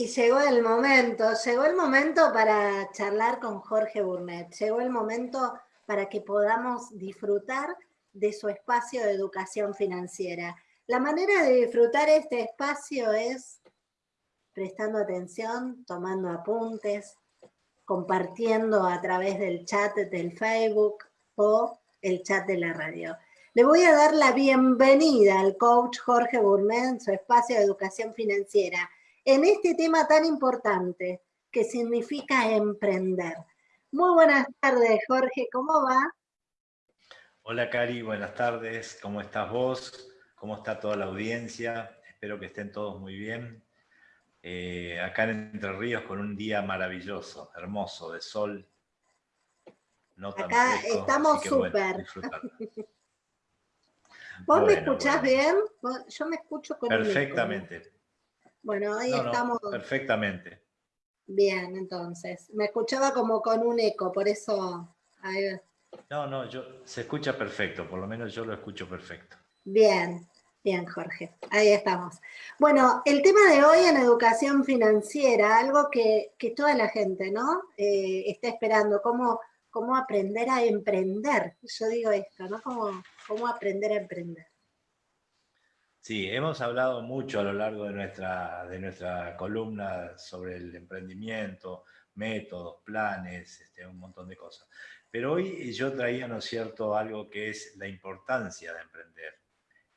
Y llegó el momento, llegó el momento para charlar con Jorge Burnett, llegó el momento para que podamos disfrutar de su espacio de educación financiera. La manera de disfrutar este espacio es prestando atención, tomando apuntes, compartiendo a través del chat del Facebook o el chat de la radio. Le voy a dar la bienvenida al coach Jorge Burnett en su espacio de educación financiera en este tema tan importante que significa emprender. Muy buenas tardes, Jorge, ¿cómo va? Hola, Cari, buenas tardes. ¿Cómo estás vos? ¿Cómo está toda la audiencia? Espero que estén todos muy bien. Eh, acá en Entre Ríos con un día maravilloso, hermoso, de sol. No tan acá estamos súper. ¿Vos me escuchás bien? Yo me escucho con Perfectamente. Bueno, ahí estamos. perfectamente. Bien, entonces. Me escuchaba como con un eco, por eso... No, no, yo, se escucha perfecto, por lo menos yo lo escucho perfecto. Bien, bien, Jorge. Ahí estamos. Bueno, el tema de hoy en educación financiera, algo que, toda la gente, ¿no? Eh, está esperando, cómo, cómo aprender a emprender. Yo digo esto, ¿no? Cómo, cómo aprender a emprender. Sí, hemos hablado mucho a lo largo de nuestra, de nuestra columna sobre el emprendimiento, métodos, planes, este, un montón de cosas. Pero hoy yo traía, ¿no es cierto?, algo que es la importancia de emprender.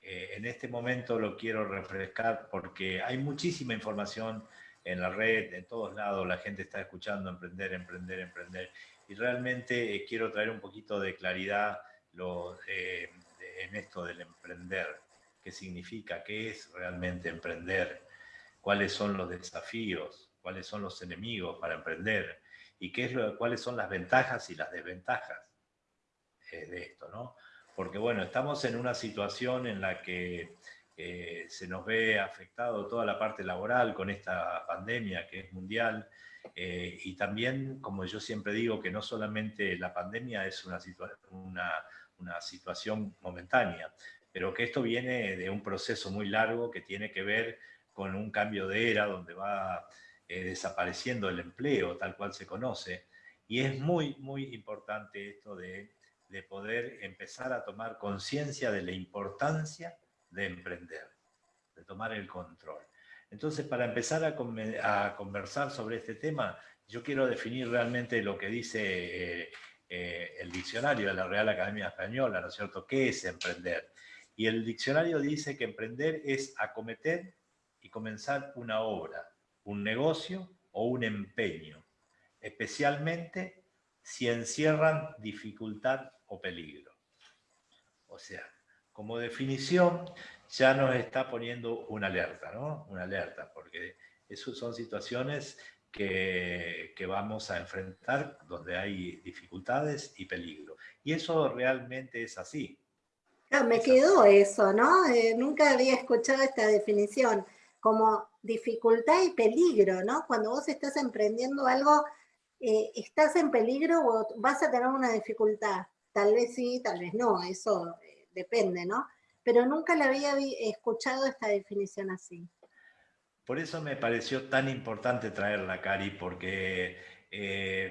Eh, en este momento lo quiero refrescar porque hay muchísima información en la red, en todos lados, la gente está escuchando emprender, emprender, emprender. Y realmente eh, quiero traer un poquito de claridad lo, eh, en esto del emprender qué significa, qué es realmente emprender, cuáles son los desafíos, cuáles son los enemigos para emprender y qué es lo, cuáles son las ventajas y las desventajas eh, de esto, ¿no? Porque bueno, estamos en una situación en la que eh, se nos ve afectado toda la parte laboral con esta pandemia que es mundial eh, y también, como yo siempre digo, que no solamente la pandemia es una, una, una situación momentánea, pero que esto viene de un proceso muy largo que tiene que ver con un cambio de era donde va eh, desapareciendo el empleo tal cual se conoce. Y es muy, muy importante esto de, de poder empezar a tomar conciencia de la importancia de emprender, de tomar el control. Entonces, para empezar a, a conversar sobre este tema, yo quiero definir realmente lo que dice eh, eh, el diccionario de la Real Academia Española, ¿no es cierto? ¿Qué es emprender? Y el diccionario dice que emprender es acometer y comenzar una obra, un negocio o un empeño, especialmente si encierran dificultad o peligro. O sea, como definición ya nos está poniendo una alerta, ¿no? Una alerta, porque esas son situaciones que, que, vamos a enfrentar donde hay dificultades y peligro. Y eso realmente es así. Ah, me quedó eso, ¿no? Eh, nunca había escuchado esta definición, como dificultad y peligro, ¿no? Cuando vos estás emprendiendo algo, eh, ¿estás en peligro o vas a tener una dificultad? Tal vez sí, tal vez no, eso eh, depende, ¿no? Pero nunca le había escuchado esta definición así. Por eso me pareció tan importante traerla, Cari, porque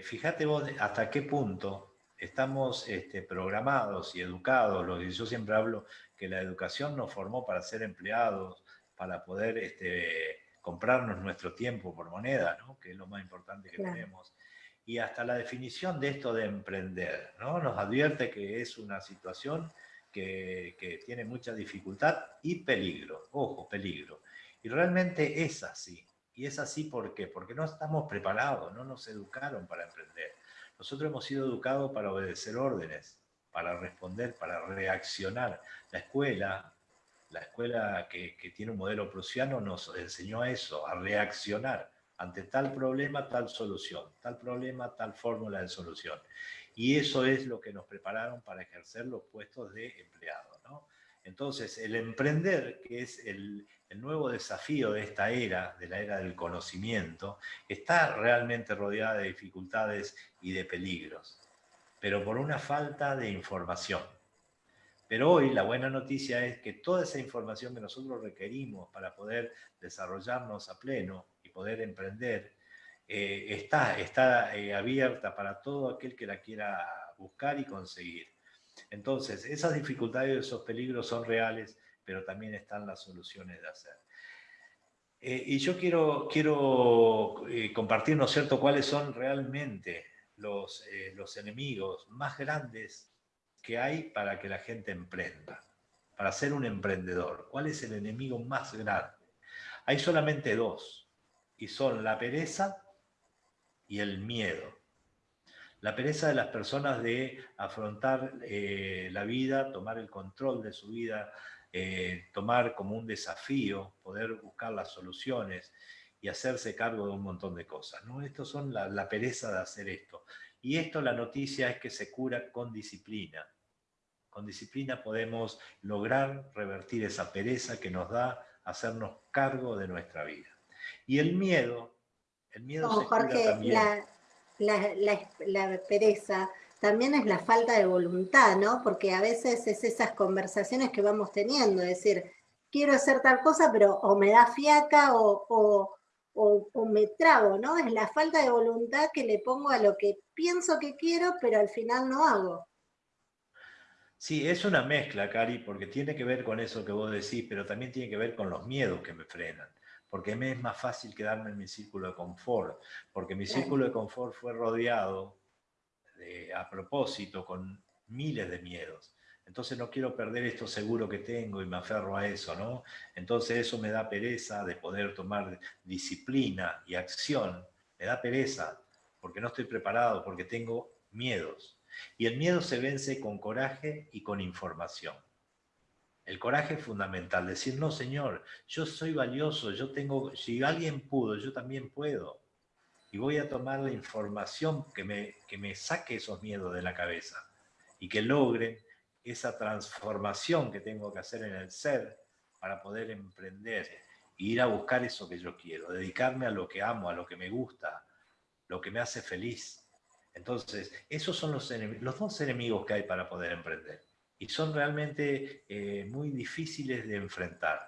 fíjate vos hasta qué punto estamos este, programados y educados, yo siempre hablo, que la educación nos formó para ser empleados, para poder este, comprarnos nuestro tiempo por moneda, ¿no? que es lo más importante que tenemos. Y hasta la definición de esto de emprender, ¿no? nos advierte que es una situación que, que tiene mucha dificultad y peligro, ojo, peligro. Y realmente es así. Y es así ¿por? Porque no estamos preparados, no nos educaron para emprender. Nosotros hemos sido educados para obedecer órdenes, para responder, para reaccionar. La escuela, la escuela que, tiene un modelo prusiano nos enseñó a eso, a reaccionar ante tal problema, tal solución, tal problema, tal fórmula de solución. Y eso es lo que nos prepararon para ejercer los puestos de empleado. Entonces, el emprender, que es el, el nuevo desafío de esta era, de la era del conocimiento, está realmente rodeada de dificultades y de peligros, pero por una falta de información. Pero hoy la buena noticia es que toda esa información que nosotros requerimos para poder desarrollarnos a pleno y poder emprender eh, está, está eh, abierta para todo aquel que la quiera buscar y conseguir. Entonces, esas dificultades y esos peligros son reales, pero también están las soluciones de hacer. Eh, y yo quiero, quiero compartir, ¿no es cierto?, cuáles son realmente los, los enemigos más grandes que hay para que la gente emprenda, para ser un emprendedor. ¿Cuál es el enemigo más grande? Hay solamente dos, y son la pereza y el miedo. La pereza de las personas de afrontar eh, la vida, tomar el control de su vida, eh, tomar como un desafío, poder buscar las soluciones y hacerse cargo de un montón de cosas. ¿no? Estos son la, la pereza de hacer esto. Y esto la noticia es que se cura con disciplina. Con disciplina podemos lograr revertir esa pereza que nos da hacernos cargo de nuestra vida. Y el miedo, el miedo se Jorge, también. La, la, la, pereza también es la falta de voluntad, ¿no? Porque a veces es esas conversaciones que vamos teniendo, es decir, quiero hacer tal cosa, pero o me da fiaca o, o, o, me trago, ¿no? Es la falta de voluntad que le pongo a lo que pienso que quiero, pero al final no hago. Sí, es una mezcla, Cari, porque tiene que ver con eso que vos decís, pero también tiene que ver con los miedos que me frenan. Porque me es más fácil quedarme en mi círculo de confort, porque mi círculo de confort fue rodeado a propósito con miles de miedos. Entonces no quiero perder esto seguro que tengo y me aferro a eso, ¿no? Entonces eso me da pereza de poder tomar disciplina y acción. Me da pereza porque no estoy preparado, porque tengo miedos. Y el miedo se vence con coraje y con información. El coraje es fundamental, decir, no señor, yo soy valioso, yo tengo, si alguien pudo, yo también puedo. Y voy a tomar la información que me, que me saque esos miedos de la cabeza y que logre esa transformación que tengo que hacer en el ser para poder emprender e ir a buscar eso que yo quiero, dedicarme a lo que amo, a lo que me gusta, lo que me hace feliz. Entonces, esos son los, los dos enemigos que hay para poder emprender. Y son realmente eh, muy difíciles de enfrentar.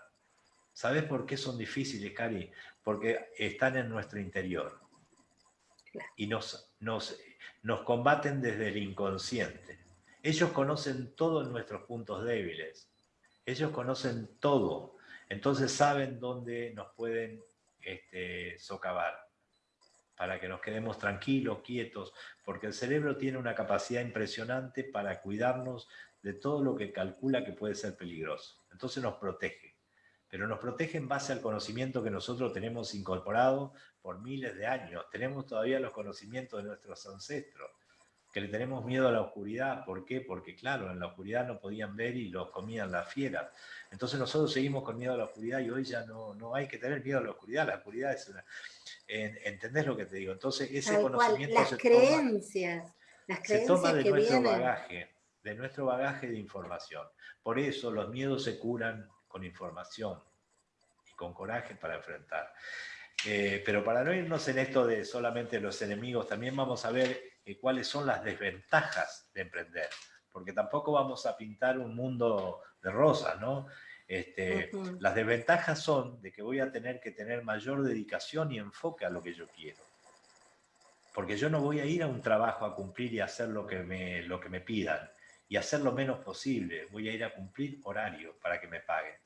¿Sabes por qué son difíciles, Cari? Porque están en nuestro interior. Y nos, nos, nos combaten desde el inconsciente. Ellos conocen todos nuestros puntos débiles. Ellos conocen todo. Entonces saben dónde nos pueden este, socavar para que nos quedemos tranquilos, quietos, porque el cerebro tiene una capacidad impresionante para cuidarnos de todo lo que calcula que puede ser peligroso. Entonces nos protege, pero nos protege en base al conocimiento que nosotros tenemos incorporado por miles de años. Tenemos todavía los conocimientos de nuestros ancestros que le tenemos miedo a la oscuridad. ¿Por qué? Porque claro, en la oscuridad no podían ver y los comían las fieras. Entonces nosotros seguimos con miedo a la oscuridad y hoy ya no, no hay que tener miedo a la oscuridad. La oscuridad es una... ¿Entendés lo que te digo? Entonces ese conocimiento las creencias, toma, las creencias se toma de nuestro bagaje, de nuestro bagaje de información. Por eso los miedos se curan con información y con coraje para enfrentar. Eh, pero para no irnos en esto de solamente los enemigos, también vamos a ver eh, cuáles son las desventajas de emprender, porque tampoco vamos a pintar un mundo de rosas, ¿no? Este, Las desventajas son de que voy a tener que tener mayor dedicación y enfoque a lo que yo quiero. Porque yo no voy a ir a un trabajo a cumplir y hacer lo que me, lo que me pidan y hacer lo menos posible. Voy a ir a cumplir horario para que me paguen.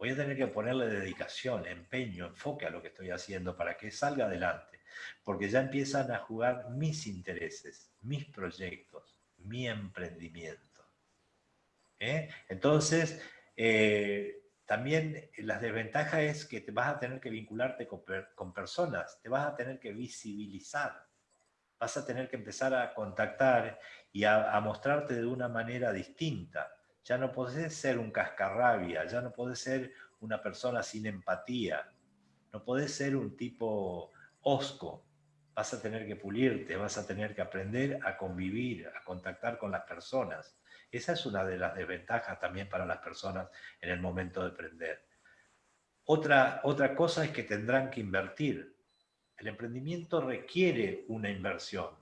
Voy a tener que ponerle dedicación, empeño, enfoque a lo que estoy haciendo para que salga adelante porque ya empiezan a jugar mis intereses, mis proyectos, mi emprendimiento. ¿eh? Entonces, eh, también las desventajas es que te vas a tener que vincularte con, personas, te vas a tener que visibilizar, vas a tener que empezar a contactar y a mostrarte de una manera distinta. Ya no podés ser un cascarrabia, ya no podés ser una persona sin empatía, no podés ser un tipo osco. Vas a tener que pulirte, vas a tener que aprender a convivir, a contactar con las personas. Esa es una de las desventajas también para las personas en el momento de emprender. Otra, otra cosa es que tendrán que invertir. El emprendimiento requiere una inversión.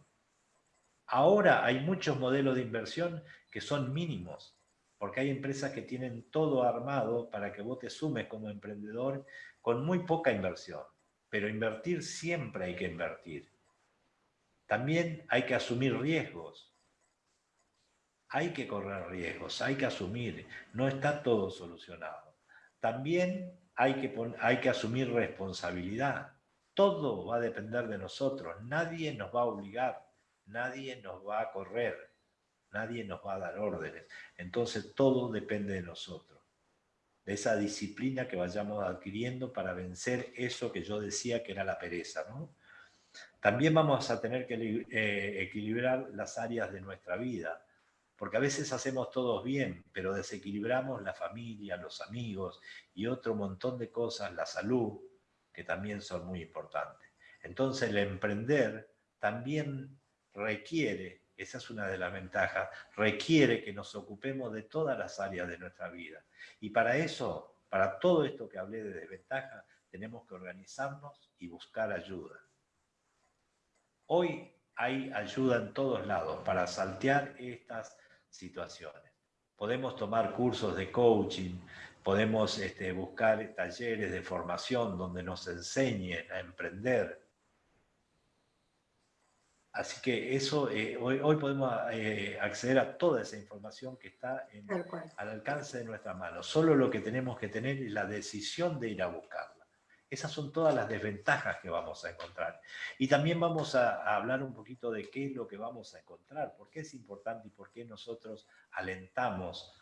Ahora hay muchos modelos de inversión que son mínimos, porque hay empresas que tienen todo armado para que vos te sumes como emprendedor con muy poca inversión. pero invertir siempre hay que invertir. También hay que asumir riesgos. Hay que correr riesgos, hay que asumir. No está todo solucionado. También hay que, hay que asumir responsabilidad. Todo va a depender de nosotros. Nadie nos va a obligar. Nadie nos va a correr. Nadie nos va a dar órdenes. Entonces todo depende de nosotros. De esa disciplina que vayamos adquiriendo para vencer eso que yo decía que era la pereza. ¿no? También vamos a tener que eh, equilibrar las áreas de nuestra vida, porque a veces hacemos todos bien, pero desequilibramos la familia, los amigos y otro montón de cosas, la salud, que también son muy importantes. Entonces el emprender también requiere, esa es una de las ventajas, requiere que nos ocupemos de todas las áreas de nuestra vida. Y para eso, para todo esto que hablé de desventaja, tenemos que organizarnos y buscar ayuda. Hoy hay ayuda en todos lados para saltear estas situaciones. Podemos tomar cursos de coaching, podemos este, buscar talleres de formación donde nos enseñen a emprender. Así que eso, eh, hoy, hoy, podemos eh, acceder a toda esa información que está al alcance de nuestra mano. Solo lo que tenemos que tener es la decisión de ir a buscarla. Esas son todas las desventajas que vamos a encontrar. Y también vamos a, hablar un poquito de qué es lo que vamos a encontrar, por qué es importante y por qué nosotros alentamos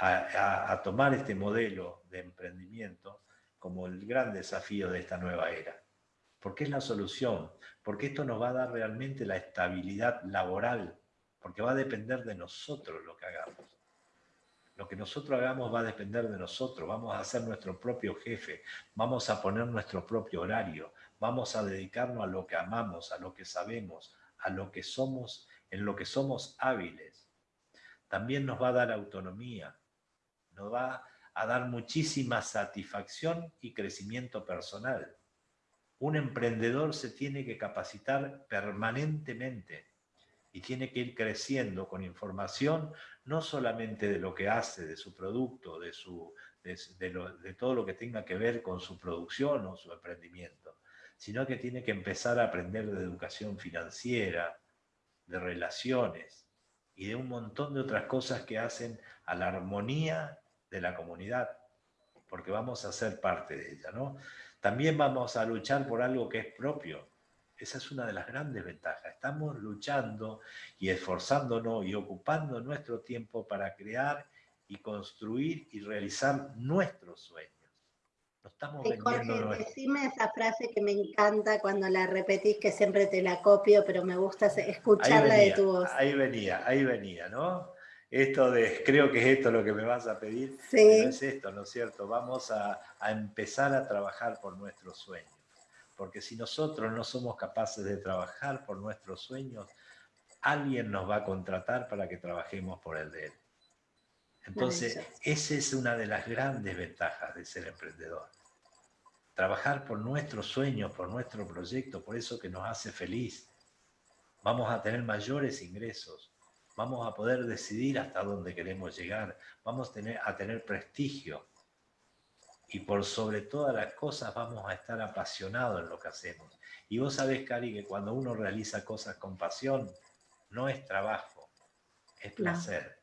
a, tomar este modelo de emprendimiento como el gran desafío de esta nueva era. Porque es la solución, porque esto nos va a dar realmente la estabilidad laboral, porque va a depender de nosotros lo que hagamos. Lo que nosotros hagamos va a depender de nosotros, vamos a ser nuestro propio jefe, vamos a poner nuestro propio horario, vamos a dedicarnos a lo que amamos, a lo que sabemos, a lo que somos, en lo que somos hábiles. También nos va a dar autonomía, nos va a dar muchísima satisfacción y crecimiento personal. Un emprendedor se tiene que capacitar permanentemente y tiene que ir creciendo con información, no solamente de lo que hace, de su producto, de, su, de, todo lo que tenga que ver con su producción o su emprendimiento, sino que tiene que empezar a aprender de educación financiera, de relaciones y de un montón de otras cosas que hacen a la armonía de la comunidad, porque vamos a ser parte de ella, ¿no? También vamos a luchar por algo que es propio, esa es una de las grandes ventajas. Estamos luchando y esforzándonos y ocupando nuestro tiempo para crear y construir y realizar nuestros sueños. No estamos Jorge, decime esa frase que me encanta cuando la repetís, que siempre te la copio, pero me gusta escucharla de tu voz. Ahí venía, ahí venía, ¿no? Esto de, creo que es esto lo que me vas a pedir, sí. es esto, ¿no es cierto? Vamos a, a empezar a trabajar por nuestros sueños porque si nosotros no somos capaces de trabajar por nuestros sueños, alguien nos va a contratar para que trabajemos por el de él. Entonces, esa es una de las grandes ventajas de ser emprendedor. Trabajar por nuestros sueños, por nuestro proyecto, por eso que nos hace feliz. Vamos a tener mayores ingresos, vamos a poder decidir hasta dónde queremos llegar, vamos a tener, a tener prestigio, y por sobre todas las cosas vamos a estar apasionados en lo que hacemos. Y vos sabés, Cari, que cuando uno realiza cosas con pasión, no es trabajo, es placer.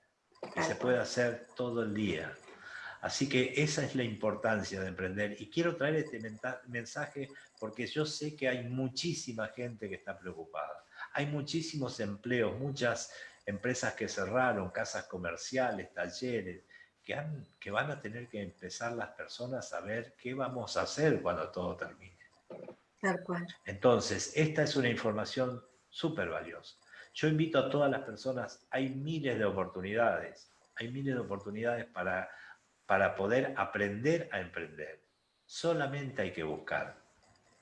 Y se puede hacer todo el día. Así que esa es la importancia de emprender. Y quiero traer este mensaje porque yo sé que hay muchísima gente que está preocupada. Hay muchísimos empleos, muchas empresas que cerraron, casas comerciales, talleres, que, van a tener que empezar las personas a ver qué vamos a hacer cuando todo termine. Tal cual. Entonces, esta es una información súper valiosa. Yo invito a todas las personas, hay miles de oportunidades, hay miles de oportunidades para, para poder aprender a emprender. Solamente hay que buscar,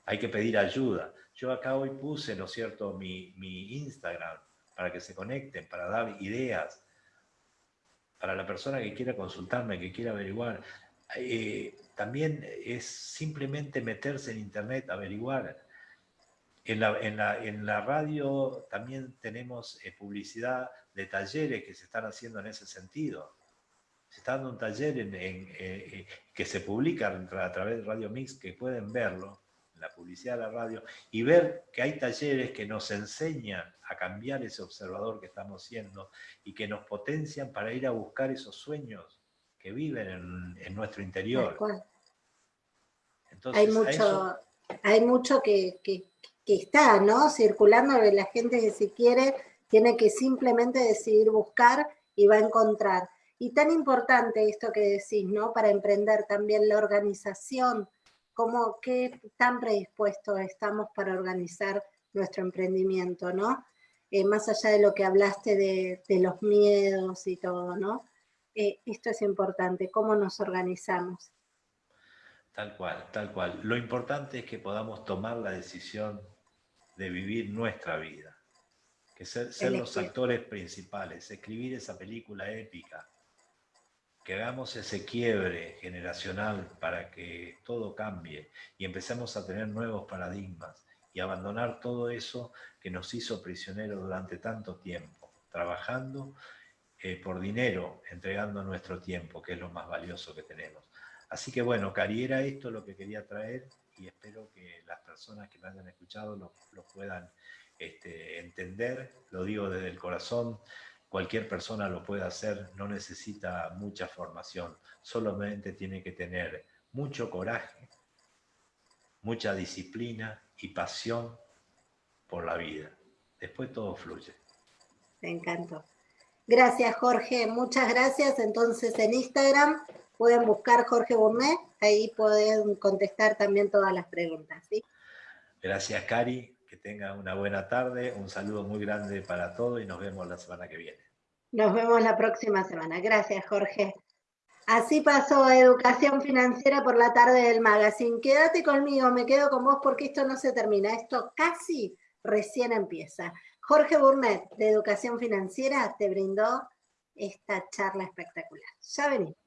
hay que pedir ayuda. Yo acá hoy puse, ¿no es cierto?, mi, mi Instagram para que se conecten, para dar ideas, para la persona que quiera consultarme, que quiera averiguar. Eh, también es simplemente meterse en internet, averiguar. En la, en la, radio también tenemos eh, publicidad de talleres que se están haciendo en ese sentido. Se está dando un taller en, eh, que se publica a través de Radio Mix, que pueden verlo, la publicidad de la radio, y ver que hay talleres que nos enseñan a cambiar ese observador que estamos siendo y que nos potencian para ir a buscar esos sueños que viven en, nuestro interior. hay mucho, hay mucho que, que, está, ¿no? Circulando de la gente que si quiere tiene que simplemente decidir buscar y va a encontrar. Y tan importante esto que decís, ¿no? Para emprender también la organización, cómo, qué tan predispuestos estamos para organizar nuestro emprendimiento, ¿no? Eh, más allá de lo que hablaste de, los miedos y todo, ¿no? Eh, esto es importante, cómo nos organizamos. Tal cual, tal cual. Lo importante es que podamos tomar la decisión de vivir nuestra vida, que ser, ser los actores principales, escribir esa película épica, que hagamos ese quiebre generacional para que todo cambie y empecemos a tener nuevos paradigmas y abandonar todo eso que nos hizo prisioneros durante tanto tiempo, trabajando eh, por dinero, entregando nuestro tiempo, que es lo más valioso que tenemos. Así que bueno, Cari, era esto lo que quería traer y espero que las personas que me hayan escuchado lo, puedan este, entender, lo digo desde el corazón, cualquier persona lo puede hacer, no necesita mucha formación, solamente tiene que tener mucho coraje, mucha disciplina y pasión por la vida. Después todo fluye. Me encantó. Gracias, Jorge. Muchas gracias. Entonces, en Instagram pueden buscar Jorge Gourmet. Ahí pueden contestar también todas las preguntas. Gracias, Cari tengan una buena tarde, un saludo muy grande para todos y nos vemos la semana que viene. Nos vemos la próxima semana. Gracias, Jorge. Así pasó Educación Financiera por la tarde del Magazine. Quédate conmigo, me quedo con vos porque esto no se termina, esto casi recién empieza. Jorge Burnett, de Educación Financiera, te brindó esta charla espectacular. Ya venimos.